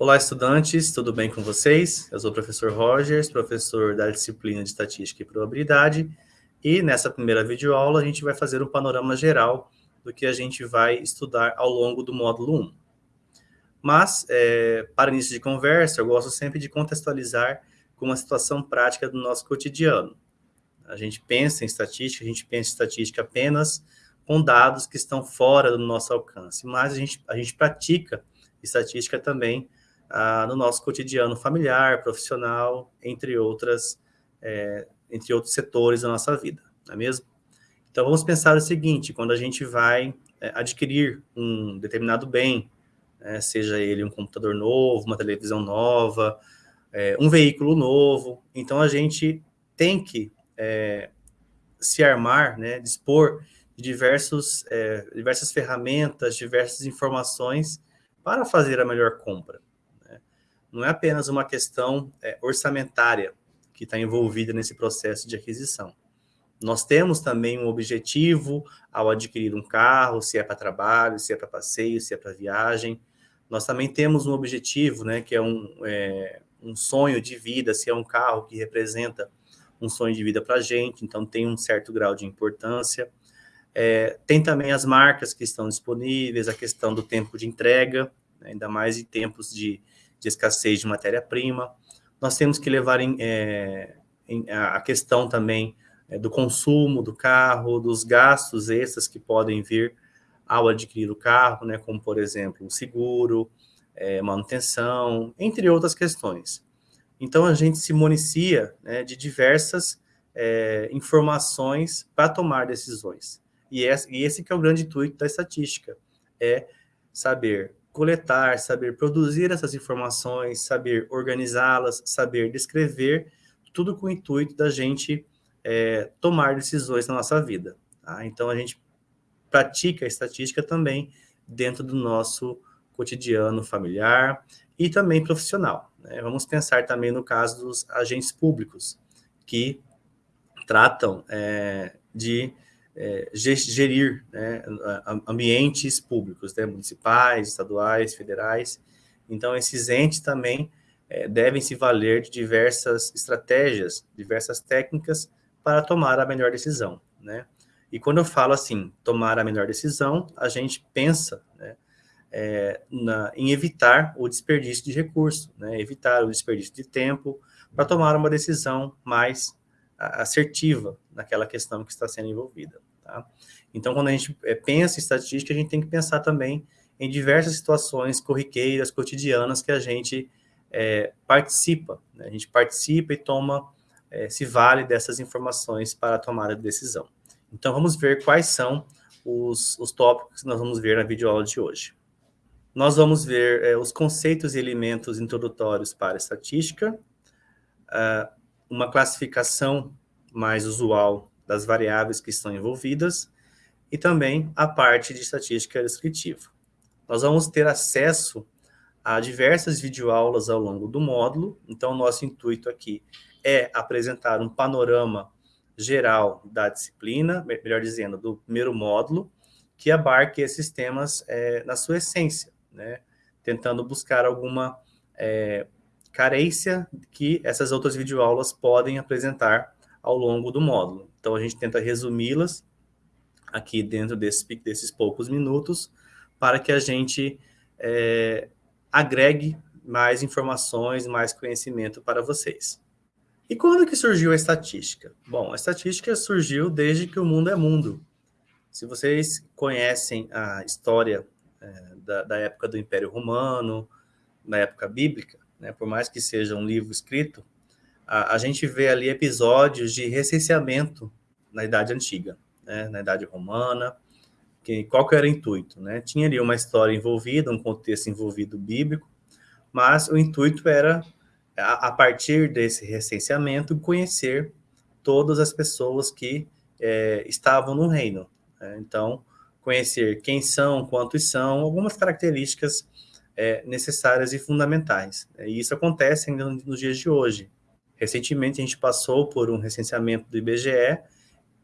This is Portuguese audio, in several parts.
Olá, estudantes, tudo bem com vocês? Eu sou o professor Rogers, professor da disciplina de Estatística e Probabilidade, e nessa primeira videoaula a gente vai fazer um panorama geral do que a gente vai estudar ao longo do módulo 1. Mas, é, para início de conversa, eu gosto sempre de contextualizar com uma situação prática do nosso cotidiano. A gente pensa em estatística, a gente pensa em estatística apenas com dados que estão fora do nosso alcance, mas a gente, a gente pratica estatística também ah, no nosso cotidiano familiar, profissional, entre outras, é, entre outros setores da nossa vida, não é mesmo? Então, vamos pensar o seguinte, quando a gente vai é, adquirir um determinado bem, é, seja ele um computador novo, uma televisão nova, é, um veículo novo, então a gente tem que é, se armar, né, dispor de diversos, é, diversas ferramentas, diversas informações para fazer a melhor compra. Não é apenas uma questão é, orçamentária que está envolvida nesse processo de aquisição. Nós temos também um objetivo ao adquirir um carro, se é para trabalho, se é para passeio, se é para viagem. Nós também temos um objetivo, né, que é um, é, um sonho de vida, se é um carro que representa um sonho de vida para a gente, então tem um certo grau de importância. É, tem também as marcas que estão disponíveis, a questão do tempo de entrega, né, ainda mais em tempos de, de escassez de matéria-prima. Nós temos que levar em, é, em, a questão também é, do consumo do carro, dos gastos extras que podem vir ao adquirir o carro, né, como, por exemplo, o seguro, é, manutenção, entre outras questões. Então, a gente se municia né, de diversas é, informações para tomar decisões. E esse, que é o grande intuito da estatística, é saber coletar, saber produzir essas informações, saber organizá-las, saber descrever, tudo com o intuito da gente é, tomar decisões na nossa vida. Tá? Então, a gente pratica a estatística também dentro do nosso cotidiano familiar e também profissional. Né? Vamos pensar também no caso dos agentes públicos, que tratam é, de é, gerir né, ambientes públicos, né, municipais, estaduais, federais. Então, esses entes também é, devem se valer de diversas estratégias, diversas técnicas para tomar a melhor decisão, né? E quando eu falo assim, tomar a melhor decisão, a gente pensa né, é, na, em evitar o desperdício de recurso, né, evitar o desperdício de tempo para tomar uma decisão mais assertiva naquela questão que está sendo envolvida. Tá? Então, quando a gente é, pensa em estatística, a gente tem que pensar também em diversas situações corriqueiras, cotidianas, que a gente é, participa. Né? A gente participa e toma, é, se vale dessas informações para a tomada de decisão. Então, vamos ver quais são os, os tópicos que nós vamos ver na videoaula de hoje. Nós vamos ver é, os conceitos e elementos introdutórios para estatística, uh, uma classificação mais usual das variáveis que estão envolvidas e também a parte de estatística descritiva. Nós vamos ter acesso a diversas videoaulas ao longo do módulo, então nosso intuito aqui é apresentar um panorama geral da disciplina, melhor dizendo, do primeiro módulo, que abarque esses temas é, na sua essência, né? tentando buscar alguma é, carência que essas outras videoaulas podem apresentar ao longo do módulo. Então, a gente tenta resumi-las aqui dentro desse, desses poucos minutos, para que a gente é, agregue mais informações, mais conhecimento para vocês. E quando que surgiu a estatística? Bom, a estatística surgiu desde que o mundo é mundo. Se vocês conhecem a história é, da, da, época do Império Romano, da época bíblica, né, por mais que seja um livro escrito, a, a gente vê ali episódios de recenseamento na Idade Antiga, né, na Idade Romana, que, qual que era o intuito? Né? Tinha ali uma história envolvida, um contexto envolvido bíblico, mas o intuito era a, partir desse recenseamento, conhecer todas as pessoas que é, estavam no reino. Né? Então, conhecer quem são, quantos são, algumas características é, necessárias e fundamentais. E isso acontece ainda nos dias de hoje. Recentemente, a gente passou por um recenseamento do IBGE,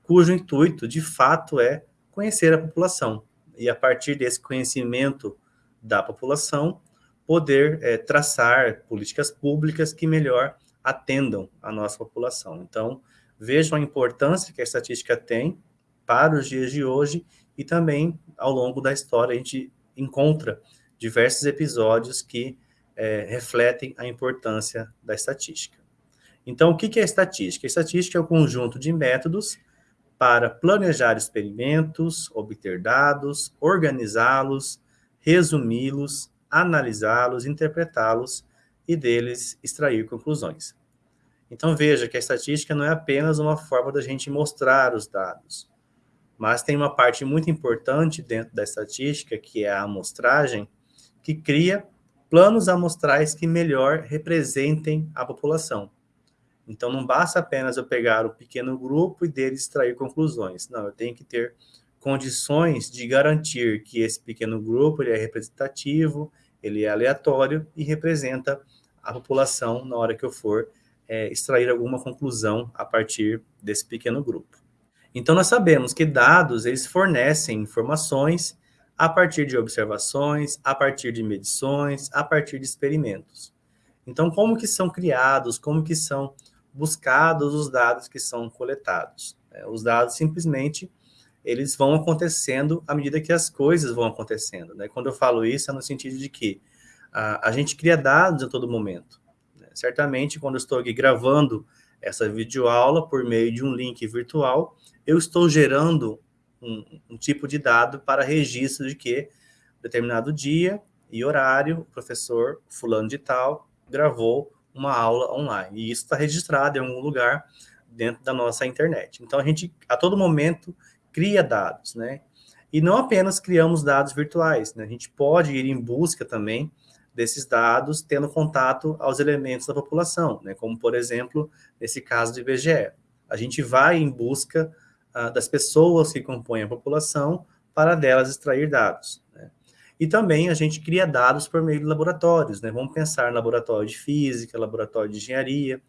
cujo intuito, de fato, é conhecer a população. E a partir desse conhecimento da população, poder é, traçar políticas públicas que melhor atendam a nossa população. Então, vejam a importância que a estatística tem para os dias de hoje e também ao longo da história a gente encontra diversos episódios que é, refletem a importância da estatística. Então, o que é estatística? Estatística é o conjunto de métodos para planejar experimentos, obter dados, organizá-los, resumi-los, analisá-los, interpretá-los e deles extrair conclusões. Então veja que a estatística não é apenas uma forma da gente mostrar os dados, mas tem uma parte muito importante dentro da estatística, que é a amostragem, que cria planos amostrais que melhor representem a população. Então não basta apenas eu pegar o pequeno grupo e dele extrair conclusões. Não, eu tenho que ter condições de garantir que esse pequeno grupo ele é representativo, ele é aleatório e representa a população na hora que eu for é, extrair alguma conclusão a partir desse pequeno grupo. Então, nós sabemos que dados, eles fornecem informações a partir de observações, a partir de medições, a partir de experimentos. Então, como que são criados, como que são buscados os dados que são coletados? É, os dados, simplesmente, eles vão acontecendo à medida que as coisas vão acontecendo. Né? Quando eu falo isso, é no sentido de que a, a gente cria dados a todo momento. Né? Certamente, quando eu estou aqui gravando essa videoaula por meio de um link virtual, eu estou gerando um, um tipo de dado para registro de que determinado dia e horário, o professor fulano de tal gravou uma aula online. E isso está registrado em algum lugar dentro da nossa internet. Então, a gente, a todo momento, cria dados, né? E não apenas criamos dados virtuais, né? A gente pode ir em busca também desses dados, tendo contato aos elementos da população, né? Como, por exemplo, nesse caso do IBGE. A gente vai em busca uh, das pessoas que compõem a população para delas extrair dados. Né? E também a gente cria dados por meio de laboratórios, né? Vamos pensar em laboratório de física, laboratório de engenharia.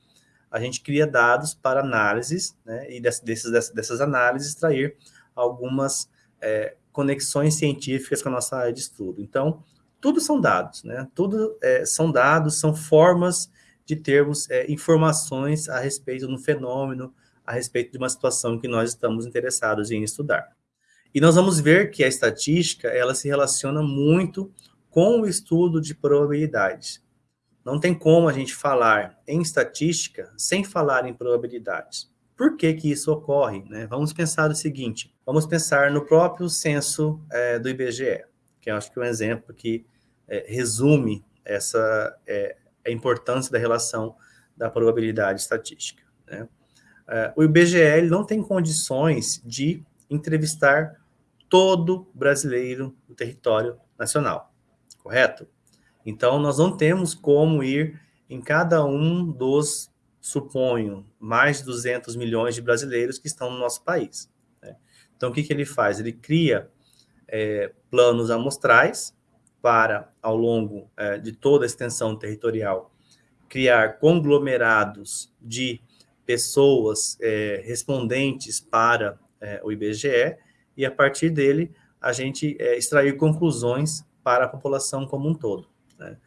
A gente cria dados para análises, né? E desses, dessas análises extrair algumas é, conexões científicas com a nossa área de estudo. Então, tudo são dados, né? Tudo é, são dados, são formas de termos é, informações a respeito do fenômeno, a respeito de uma situação que nós estamos interessados em estudar. E nós vamos ver que a estatística, ela se relaciona muito com o estudo de probabilidades. Não tem como a gente falar em estatística sem falar em probabilidades. Por que que isso ocorre? Né? Vamos pensar o seguinte, vamos pensar no próprio censo é, do IBGE, que eu acho que é um exemplo que é, resume essa é, a importância da relação da probabilidade estatística. Né? É, o IBGE não tem condições de entrevistar todo brasileiro do território nacional, correto? Então, nós não temos como ir em cada um dos suponho, mais de 200 milhões de brasileiros que estão no nosso país. Né? Então, o que, que ele faz? Ele cria é, planos amostrais para, ao longo é, de toda a extensão territorial, criar conglomerados de pessoas é, respondentes para é, o IBGE e, a partir dele, a gente é, extrair conclusões para a população como um todo. Né?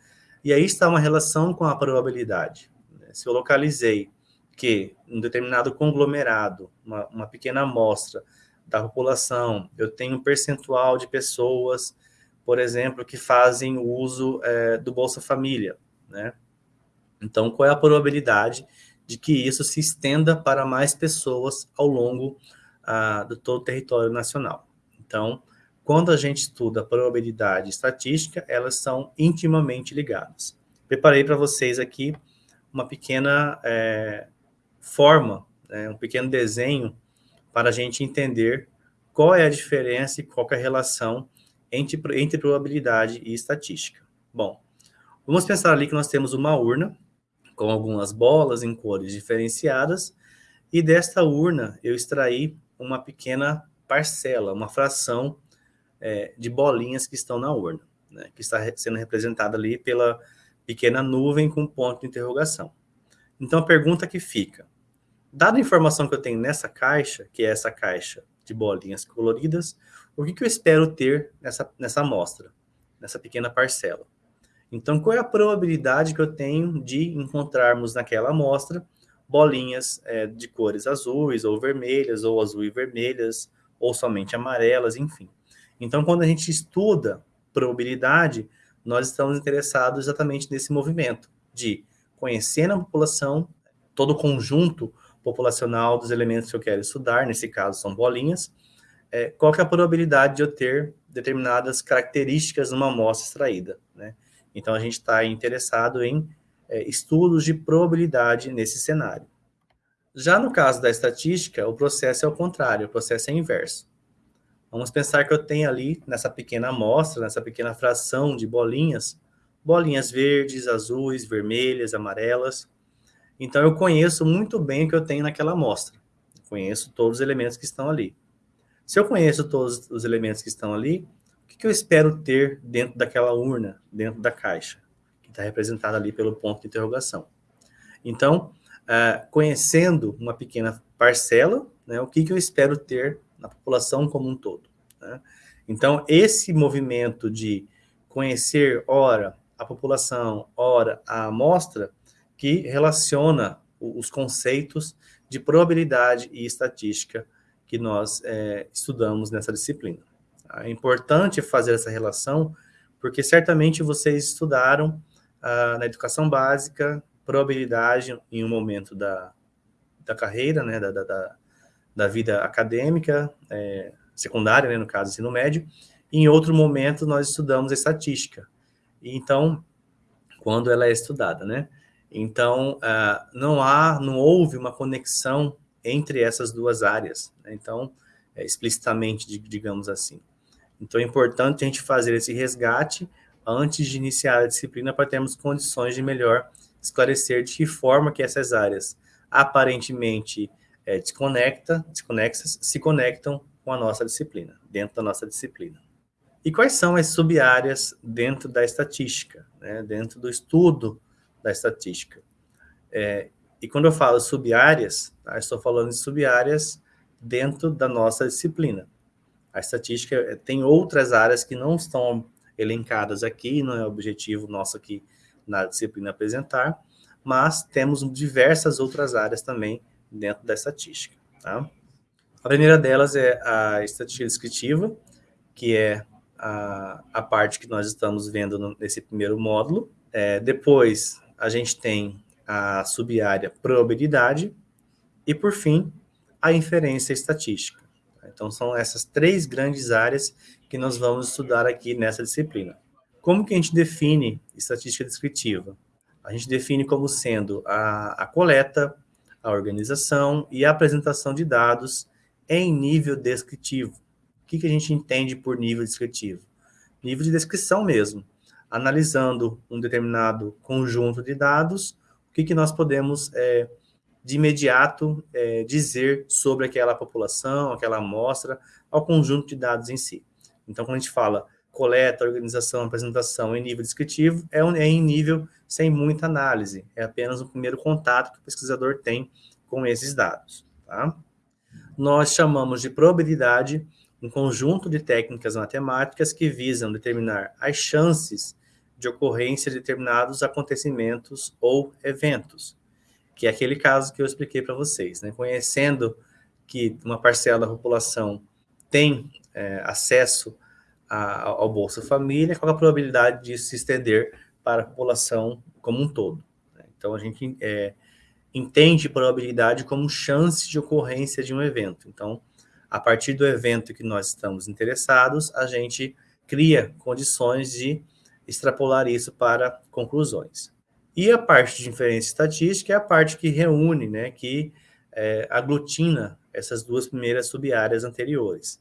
E aí está uma relação com a probabilidade se eu localizei que um determinado conglomerado, uma, uma pequena amostra da população, eu tenho um percentual de pessoas, por exemplo, que fazem uso é, do Bolsa Família, né? Então, qual é a probabilidade de que isso se estenda para mais pessoas ao longo ah, do todo o território nacional? Então, quando a gente estuda probabilidade e estatística, elas são intimamente ligadas. Preparei para vocês aqui uma pequena é, forma, né, um pequeno desenho para a gente entender qual é a diferença e qual é a relação entre, entre probabilidade e estatística. Bom, vamos pensar ali que nós temos uma urna com algumas bolas em cores diferenciadas e desta urna eu extraí uma pequena parcela, uma fração é, de bolinhas que estão na urna, né, que está sendo representada ali pela pequena nuvem com ponto de interrogação. Então, a pergunta que fica, dada a informação que eu tenho nessa caixa, que é essa caixa de bolinhas coloridas, o que, que eu espero ter nessa, nessa amostra, nessa pequena parcela? Então, qual é a probabilidade que eu tenho de encontrarmos naquela amostra bolinhas é, de cores azuis ou vermelhas, ou azul e vermelhas, ou somente amarelas, enfim. Então, quando a gente estuda probabilidade, nós estamos interessados exatamente nesse movimento de conhecendo a população, todo o conjunto populacional dos elementos que eu quero estudar, nesse caso são bolinhas, é, qual é a probabilidade de eu ter determinadas características numa amostra extraída, né? Então, a gente está interessado em é, estudos de probabilidade nesse cenário. Já no caso da estatística, o processo é o contrário, o processo é inverso. Vamos pensar que eu tenho ali, nessa pequena amostra, nessa pequena fração de bolinhas, bolinhas verdes, azuis, vermelhas, amarelas. Então, eu conheço muito bem o que eu tenho naquela amostra. Conheço todos os elementos que estão ali. Se eu conheço todos os elementos que estão ali, o que eu espero ter dentro daquela urna, dentro da caixa? Que está representada ali pelo ponto de interrogação. Então, uh, conhecendo uma pequena parcela, né, o que, que eu espero ter na população como um todo. Né? Então, esse movimento de conhecer, ora, a população, ora, a amostra, que relaciona os conceitos de probabilidade e estatística que nós é, estudamos nessa disciplina. É importante fazer essa relação, porque certamente vocês estudaram na educação básica, probabilidade em um momento da, da carreira, né, da, da, da vida acadêmica, é, secundária, né, no caso, ensino médio, e em outro momento nós estudamos estatística. Então, quando ela é estudada, né? Então, uh, não há, não houve uma conexão entre essas duas áreas, né? então, é, explicitamente, digamos assim. Então, é importante a gente fazer esse resgate antes de iniciar a disciplina para termos condições de melhor esclarecer de que forma que essas áreas aparentemente é, desconecta, desconexas se conectam com a nossa disciplina, dentro da nossa disciplina. E quais são as sub-áreas dentro da estatística, né, dentro do estudo da estatística? É, e quando eu falo sub-áreas, tá, estou falando de sub-áreas dentro da nossa disciplina. A estatística é, tem outras áreas que não estão elencadas aqui, não é objetivo nosso aqui na disciplina apresentar, mas temos diversas outras áreas também dentro da estatística. Tá? A primeira delas é a estatística descritiva, que é a, a parte que nós estamos vendo no, nesse primeiro módulo. É, depois, a gente tem a sub-área probabilidade e, por fim, a inferência estatística. Então, são essas três grandes áreas que nós vamos estudar aqui nessa disciplina. Como que a gente define estatística descritiva? A gente define como sendo a, a coleta, a organização e a apresentação de dados em nível descritivo. O que, que a gente entende por nível descritivo? Nível de descrição mesmo. Analisando um determinado conjunto de dados, o que, que nós podemos, é, de imediato, é, dizer sobre aquela população, aquela amostra, ao conjunto de dados em si. Então, quando a gente fala coleta, organização, apresentação em nível descritivo, é, um, é em nível sem muita análise, é apenas o primeiro contato que o pesquisador tem com esses dados. Tá? Nós chamamos de probabilidade um conjunto de técnicas matemáticas que visam determinar as chances de ocorrência de determinados acontecimentos ou eventos, que é aquele caso que eu expliquei para vocês. Né? Conhecendo que uma parcela da população tem é, acesso a, ao Bolsa Família, qual a probabilidade disso se estender para a população como um todo. Né? Então, a gente é, entende probabilidade como chance de ocorrência de um evento. Então, a partir do evento que nós estamos interessados, a gente cria condições de extrapolar isso para conclusões. E a parte de inferência estatística é a parte que reúne, né, que é, aglutina essas duas primeiras sub-áreas anteriores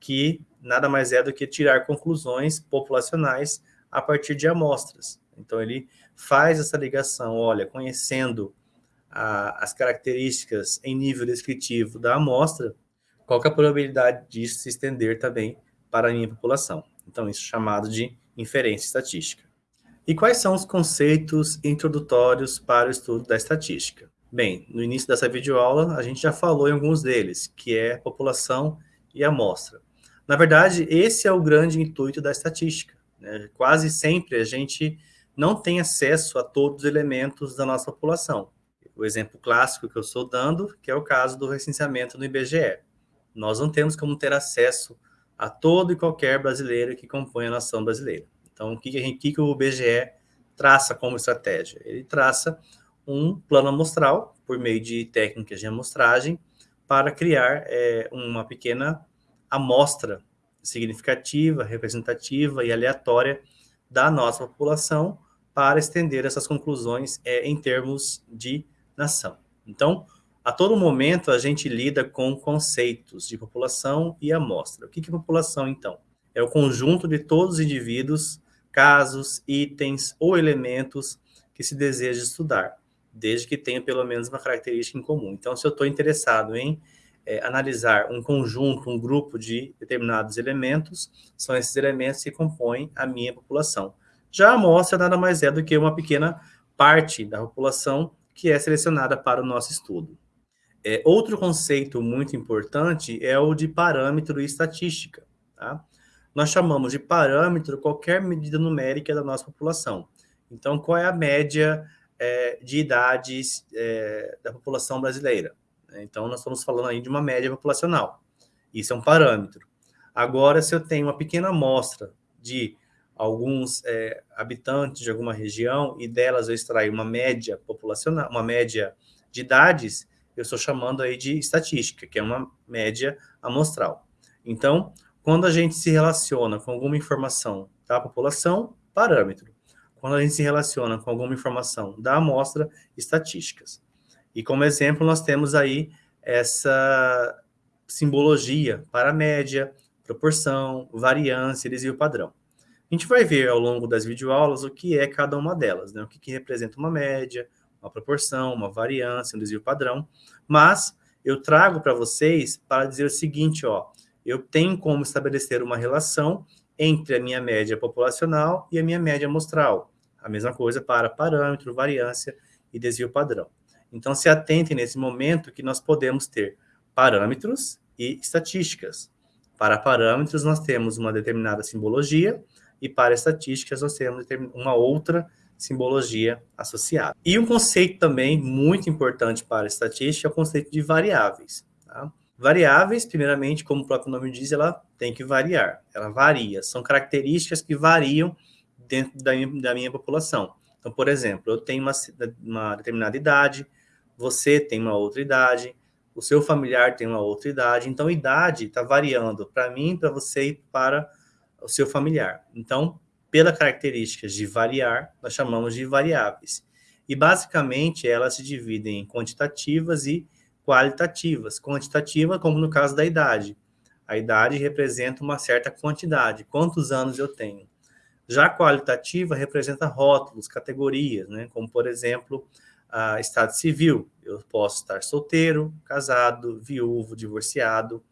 que nada mais é do que tirar conclusões populacionais a partir de amostras. Então, ele faz essa ligação, olha, conhecendo a, as características em nível descritivo da amostra, qual é a probabilidade disso se estender também para a minha população. Então, isso é chamado de inferência estatística. E quais são os conceitos introdutórios para o estudo da estatística? Bem, no início dessa videoaula, a gente já falou em alguns deles, que é população e amostra. Na verdade, esse é o grande intuito da estatística. Né? Quase sempre a gente não tem acesso a todos os elementos da nossa população. O exemplo clássico que eu estou dando, que é o caso do recenseamento no IBGE. Nós não temos como ter acesso a todo e qualquer brasileiro que compõe a nação brasileira. Então, o que, que, que o IBGE traça como estratégia? Ele traça um plano amostral, por meio de técnicas de amostragem, para criar é, uma pequena amostra significativa, representativa e aleatória da nossa população para estender essas conclusões é, em termos de nação. Então, a todo momento a gente lida com conceitos de população e amostra. O que é população, então? É o conjunto de todos os indivíduos, casos, itens ou elementos que se deseja estudar, desde que tenha pelo menos uma característica em comum. Então, se eu estou interessado em é, analisar um conjunto, um grupo de determinados elementos, são esses elementos que compõem a minha população. Já a amostra nada mais é do que uma pequena parte da população que é selecionada para o nosso estudo. É, outro conceito muito importante é o de parâmetro e estatística. Tá? Nós chamamos de parâmetro qualquer medida numérica da nossa população. Então, qual é a média é, de idades é, da população brasileira? Então, nós estamos falando aí de uma média populacional. Isso é um parâmetro. Agora, se eu tenho uma pequena amostra de alguns é, habitantes de alguma região e delas eu extrair uma média populacional, uma média de idades, eu estou chamando aí de estatística, que é uma média amostral. Então, quando a gente se relaciona com alguma informação da população, parâmetro. Quando a gente se relaciona com alguma informação da amostra, estatísticas. E como exemplo, nós temos aí essa simbologia para média, proporção, variância, desvio padrão. A gente vai ver ao longo das videoaulas o que é cada uma delas, né? o que, que representa uma média, uma proporção, uma variância, um desvio padrão, mas eu trago para vocês para dizer o seguinte, ó, eu tenho como estabelecer uma relação entre a minha média populacional e a minha média amostral. A mesma coisa para parâmetro, variância e desvio padrão. Então, se atentem nesse momento que nós podemos ter parâmetros e estatísticas. Para parâmetros, nós temos uma determinada simbologia, e para estatísticas, nós temos uma outra simbologia associada. E um conceito também muito importante para estatística é o conceito de variáveis. Tá? Variáveis, primeiramente, como o próprio nome diz, ela tem que variar, ela varia, são características que variam dentro da minha, da minha população. Então, por exemplo, eu tenho uma, uma determinada idade, você tem uma outra idade, o seu familiar tem uma outra idade, então idade está variando para mim, para você e para o seu familiar. Então, pela características de variar, nós chamamos de variáveis. E, basicamente, elas se dividem em quantitativas e qualitativas. Quantitativa, como no caso da idade. A idade representa uma certa quantidade, quantos anos eu tenho. Já qualitativa representa rótulos, categorias, né? como, por exemplo, a estado civil. Eu posso estar solteiro, casado, viúvo, divorciado.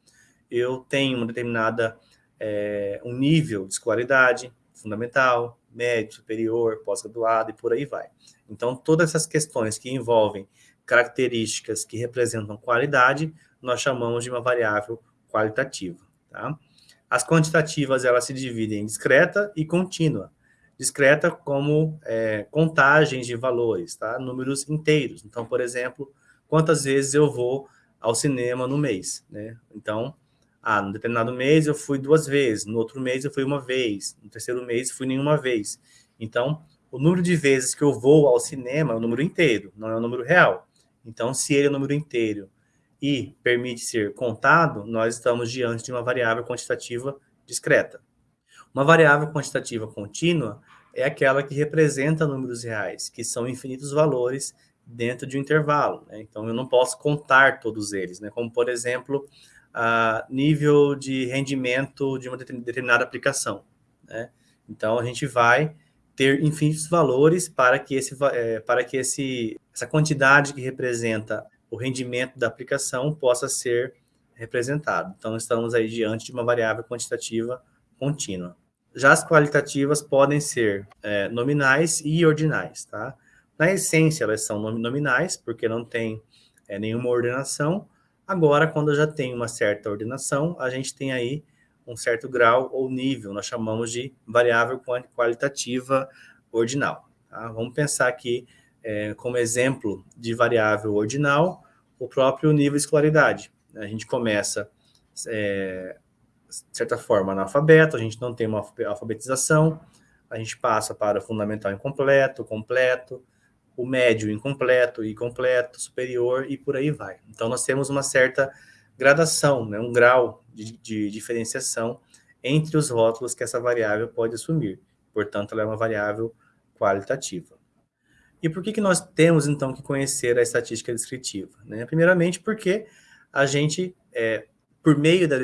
Eu tenho uma determinada, é, um nível de escolaridade, fundamental, médio, superior, pós-graduado e por aí vai. Então, todas essas questões que envolvem características que representam qualidade, nós chamamos de uma variável qualitativa. Tá? As quantitativas, elas se dividem em discreta e contínua. Discreta como é, contagens de valores, tá? números inteiros. Então, por exemplo, quantas vezes eu vou ao cinema no mês. Né? Então, ah, no determinado mês eu fui duas vezes, no outro mês eu fui uma vez, no terceiro mês fui nenhuma vez. Então, o número de vezes que eu vou ao cinema é o número inteiro, não é o número real. Então, se ele é o número inteiro e permite ser contado, nós estamos diante de uma variável quantitativa discreta. Uma variável quantitativa contínua é aquela que representa números reais, que são infinitos valores dentro de um intervalo. Né? Então, eu não posso contar todos eles, né? como, por exemplo, a nível de rendimento de uma determinada aplicação. Né? Então, a gente vai ter infinitos valores para que, esse, é, para que esse, essa quantidade que representa o rendimento da aplicação possa ser representado. Então, estamos aí diante de uma variável quantitativa contínua. Já as qualitativas podem ser é, nominais e ordinais, tá? Na essência, elas são nominais, porque não tem é, nenhuma ordenação, Agora, quando já tenho uma certa ordenação, a gente tem aí um certo grau ou nível, nós chamamos de variável qualitativa ordinal. Tá? Vamos pensar aqui é, como exemplo de variável ordinal o próprio nível de escolaridade. A gente começa, é, de certa forma, analfabeto, a gente não tem uma alfabetização, a gente passa para o fundamental incompleto, completo, o médio incompleto, incompleto, superior e por aí vai. Então, nós temos uma certa gradação, né, um grau de, de diferenciação entre os rótulos que essa variável pode assumir. Portanto, ela é uma variável qualitativa. E por que, que nós temos, então, que conhecer a estatística descritiva? Né? Primeiramente, porque a gente, é, por meio da,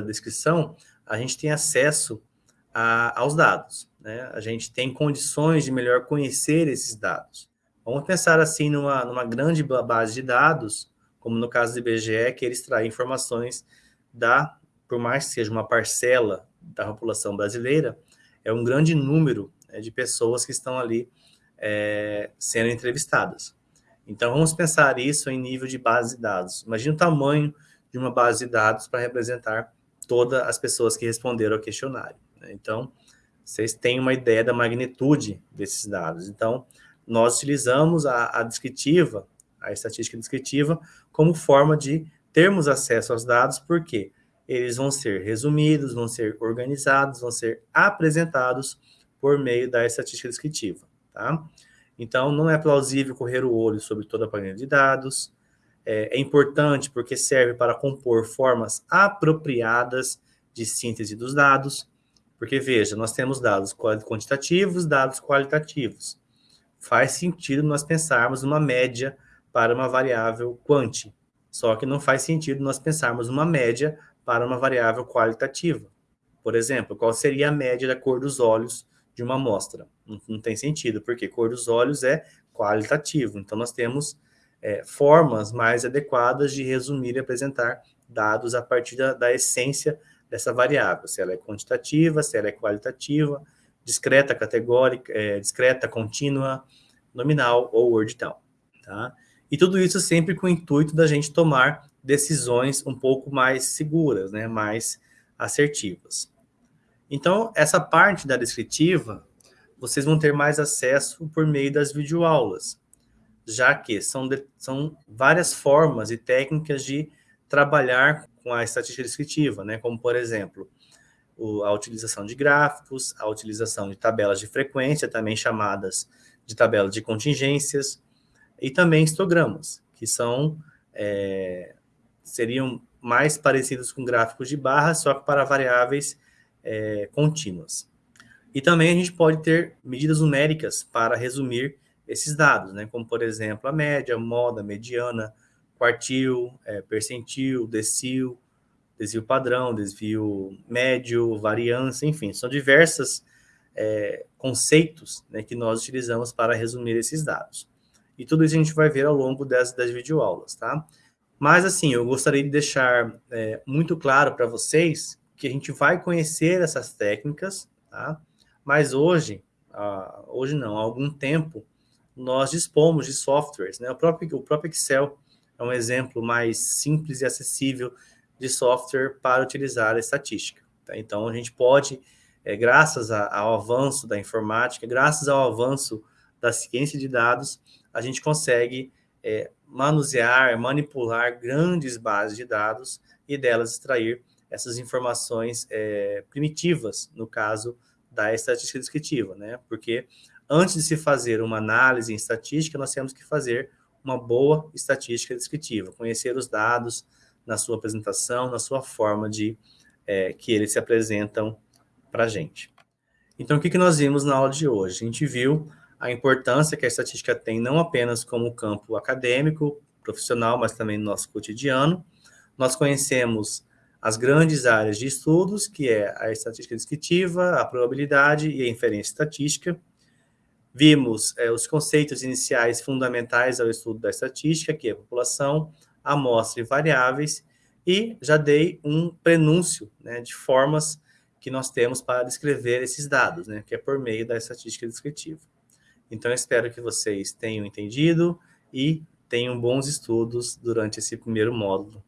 descrição, a gente tem acesso a, aos dados. Né? A gente tem condições de melhor conhecer esses dados. Vamos pensar assim numa, numa grande base de dados, como no caso do IBGE, que ele extrai informações da, por mais que seja uma parcela da população brasileira, é um grande número né, de pessoas que estão ali é, sendo entrevistadas. Então, vamos pensar isso em nível de base de dados. Imagina o tamanho de uma base de dados para representar todas as pessoas que responderam ao questionário. Né? Então, vocês têm uma ideia da magnitude desses dados. Então, nós utilizamos a, a descritiva, a estatística descritiva, como forma de termos acesso aos dados, porque eles vão ser resumidos, vão ser organizados, vão ser apresentados por meio da estatística descritiva, tá? Então, não é plausível correr o olho sobre toda a planilha de dados, é, é importante porque serve para compor formas apropriadas de síntese dos dados, porque, veja, nós temos dados quantitativos, dados qualitativos faz sentido nós pensarmos uma média para uma variável quanti. Só que não faz sentido nós pensarmos uma média para uma variável qualitativa. Por exemplo, qual seria a média da cor dos olhos de uma amostra? Não, não tem sentido, porque cor dos olhos é qualitativo. Então, nós temos é, formas mais adequadas de resumir e apresentar dados a partir da, da essência dessa variável, se ela é quantitativa, se ela é qualitativa, discreta, categórica, é, discreta, contínua, nominal ou ordinal, tá? E tudo isso sempre com o intuito da gente tomar decisões um pouco mais seguras, né, mais assertivas. Então, essa parte da descritiva, vocês vão ter mais acesso por meio das videoaulas, já que são, de, são várias formas e técnicas de trabalhar com a estatística descritiva, né, como, por exemplo, a utilização de gráficos, a utilização de tabelas de frequência, também chamadas de tabela de contingências, e também histogramas, que são é, seriam mais parecidos com gráficos de barras, só que para variáveis é, contínuas. E também a gente pode ter medidas numéricas para resumir esses dados, né? como, por exemplo, a média, moda, mediana, quartil, é, percentil, decil, desvio padrão, desvio médio, variância, enfim, são diversos é, conceitos né, que nós utilizamos para resumir esses dados. E tudo isso a gente vai ver ao longo das, das videoaulas, tá? Mas, assim, eu gostaria de deixar é, muito claro para vocês que a gente vai conhecer essas técnicas, tá? Mas hoje, ah, hoje não, há algum tempo, nós dispomos de softwares, né? O próprio, o próprio Excel é um exemplo mais simples e acessível de software para utilizar a estatística. Tá? Então, a gente pode, é, graças a, ao avanço da informática, graças ao avanço da ciência de dados, a gente consegue é, manusear, manipular grandes bases de dados e delas extrair essas informações é, primitivas, no caso da estatística descritiva, né? Porque antes de se fazer uma análise em estatística, nós temos que fazer uma boa estatística descritiva, conhecer os dados, na sua apresentação, na sua forma de é, que eles se apresentam para a gente. Então, o que, que nós vimos na aula de hoje? A gente viu a importância que a estatística tem não apenas como campo acadêmico, profissional, mas também no nosso cotidiano. Nós conhecemos as grandes áreas de estudos, que é a estatística descritiva, a probabilidade e a inferência estatística. Vimos é, os conceitos iniciais fundamentais ao estudo da estatística, que é população, amostra e variáveis, e já dei um prenúncio né, de formas que nós temos para descrever esses dados, né, que é por meio da estatística descritiva. Então, espero que vocês tenham entendido e tenham bons estudos durante esse primeiro módulo